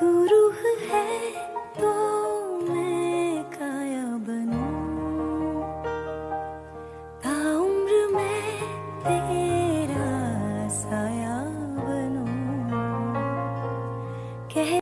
तू रूह है तो मैं काया बनू। था उम्र मैं तेरा साया बनू। कह